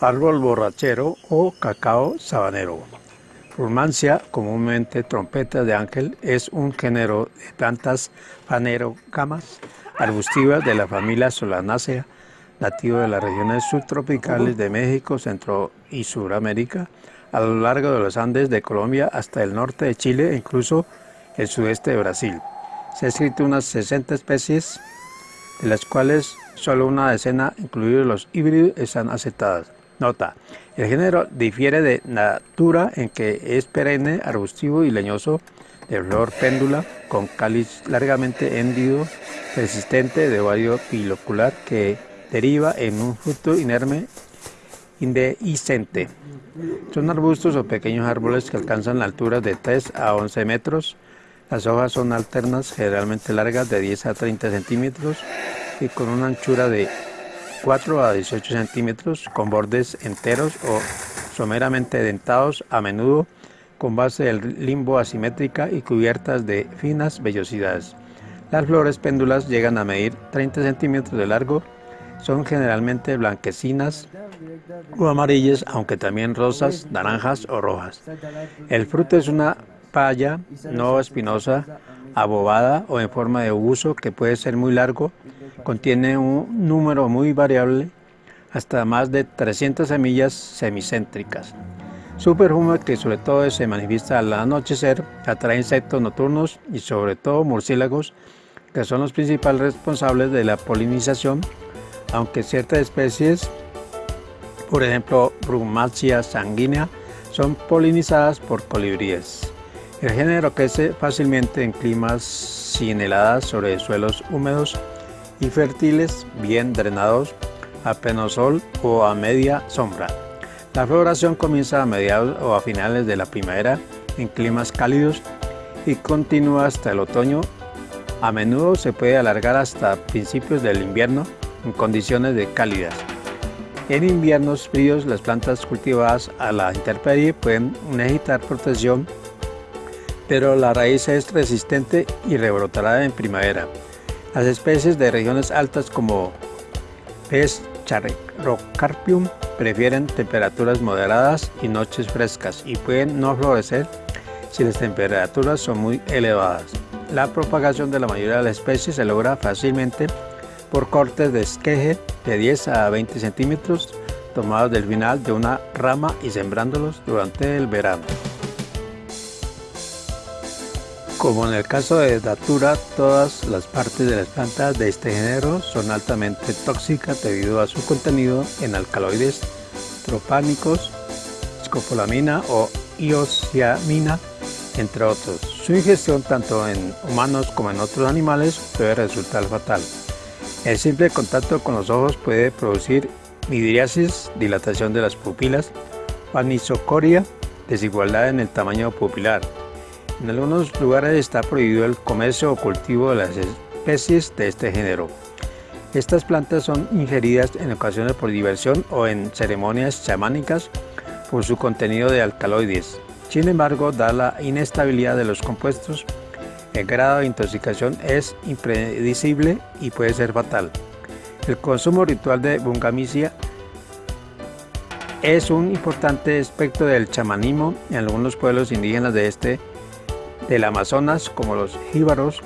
árbol borrachero o cacao sabanero. Rumancia, comúnmente trompeta de ángel, es un género de plantas fanerógamas arbustivas de la familia Solanaceae, nativo de las regiones subtropicales de México, Centro y Suramérica, a lo largo de los Andes de Colombia hasta el norte de Chile e incluso el sudeste de Brasil. Se han escrito unas 60 especies, de las cuales solo una decena, incluidos los híbridos, están aceptadas. Nota, el género difiere de natura en que es perenne, arbustivo y leñoso, de flor péndula, con cáliz largamente hendido, resistente, de ovario pilocular, que deriva en un fruto inerme indehiscente. Son arbustos o pequeños árboles que alcanzan la altura de 3 a 11 metros. Las hojas son alternas, generalmente largas, de 10 a 30 centímetros y con una anchura de 4 a 18 centímetros, con bordes enteros o someramente dentados, a menudo con base del limbo asimétrica y cubiertas de finas vellosidades. Las flores péndulas llegan a medir 30 centímetros de largo, son generalmente blanquecinas o amarillas, aunque también rosas, naranjas o rojas. El fruto es una paya no espinosa, abobada o en forma de uso que puede ser muy largo, contiene un número muy variable, hasta más de 300 semillas semicéntricas. Su perfume, que sobre todo se manifiesta al anochecer, atrae insectos nocturnos y sobre todo murciélagos, que son los principales responsables de la polinización, aunque ciertas especies, por ejemplo Brumacea sanguínea, son polinizadas por colibríes. El género crece fácilmente en climas sin heladas sobre suelos húmedos y fértiles, bien drenados, a pleno sol o a media sombra. La floración comienza a mediados o a finales de la primavera en climas cálidos y continúa hasta el otoño. A menudo se puede alargar hasta principios del invierno en condiciones de cálidas. En inviernos fríos las plantas cultivadas a la intemperie pueden necesitar protección, pero la raíz es resistente y rebrotará en primavera. Las especies de regiones altas como Pes charrocarpium prefieren temperaturas moderadas y noches frescas y pueden no florecer si las temperaturas son muy elevadas. La propagación de la mayoría de las especies se logra fácilmente por cortes de esqueje de 10 a 20 centímetros tomados del final de una rama y sembrándolos durante el verano. Como en el caso de Datura, todas las partes de las plantas de este género son altamente tóxicas debido a su contenido en alcaloides tropánicos, escopolamina o iosiamina, entre otros. Su ingestión tanto en humanos como en otros animales puede resultar fatal. El simple contacto con los ojos puede producir midriasis, dilatación de las pupilas, anisocoria, desigualdad en el tamaño pupilar, en algunos lugares está prohibido el comercio o cultivo de las especies de este género. Estas plantas son ingeridas en ocasiones por diversión o en ceremonias chamánicas por su contenido de alcaloides. Sin embargo, da la inestabilidad de los compuestos, el grado de intoxicación es impredecible y puede ser fatal. El consumo ritual de Bungamicia es un importante aspecto del chamanismo en algunos pueblos indígenas de este del Amazonas como los jíbaros.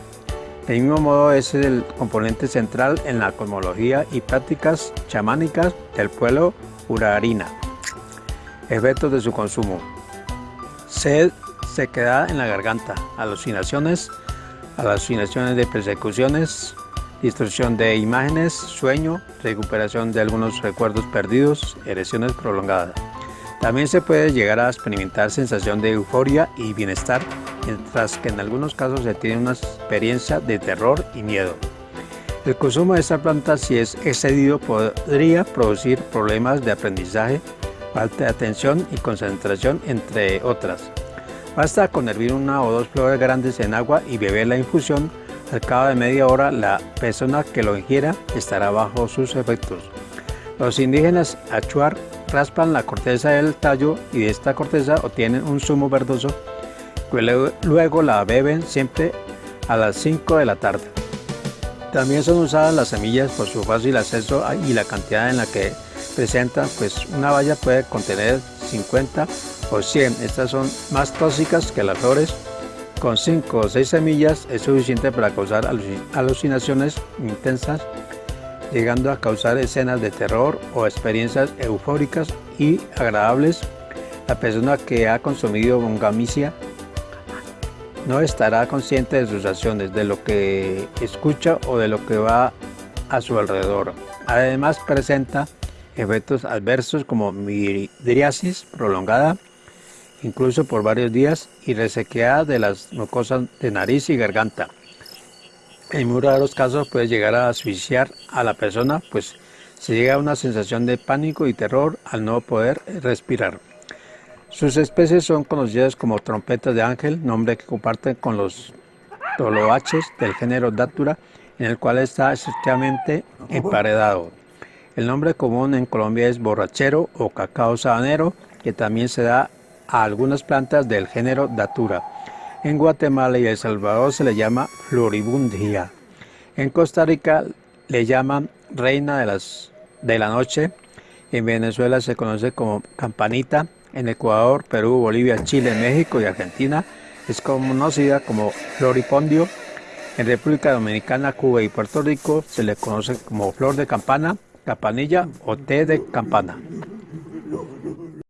Del mismo modo es el componente central en la cosmología y prácticas chamánicas del pueblo urarina. Efectos de su consumo. Sed, queda en la garganta, alucinaciones, alucinaciones de persecuciones, distorsión de imágenes, sueño, recuperación de algunos recuerdos perdidos, erecciones prolongadas. También se puede llegar a experimentar sensación de euforia y bienestar mientras que en algunos casos se tiene una experiencia de terror y miedo. El consumo de esta planta si es excedido podría producir problemas de aprendizaje, falta de atención y concentración entre otras. Basta con hervir una o dos flores grandes en agua y beber la infusión. Al cabo de media hora la persona que lo ingiera estará bajo sus efectos. Los indígenas achuar raspan la corteza del tallo y de esta corteza obtienen un zumo verdoso Luego la beben siempre a las 5 de la tarde. También son usadas las semillas por su fácil acceso y la cantidad en la que presentan, pues una valla puede contener 50 o 100. Estas son más tóxicas que las flores. Con 5 o 6 semillas es suficiente para causar alucinaciones intensas, llegando a causar escenas de terror o experiencias eufóricas y agradables. La persona que ha consumido bongamicia no estará consciente de sus acciones, de lo que escucha o de lo que va a su alrededor. Además presenta efectos adversos como midriasis prolongada, incluso por varios días, y resequedad de las mucosas de nariz y garganta. En muy raros casos puede llegar a asfixiar a la persona, pues se llega a una sensación de pánico y terror al no poder respirar. Sus especies son conocidas como trompetas de ángel, nombre que comparten con los toloaches del género Datura, en el cual está estrechamente emparedado. El nombre común en Colombia es borrachero o cacao sabanero, que también se da a algunas plantas del género Datura. En Guatemala y El Salvador se le llama floribundia. En Costa Rica le llaman reina de, las, de la noche. En Venezuela se conoce como campanita en Ecuador, Perú, Bolivia, Chile, México y Argentina es conocida como floripondio. En República Dominicana, Cuba y Puerto Rico se le conoce como flor de campana, campanilla o té de campana.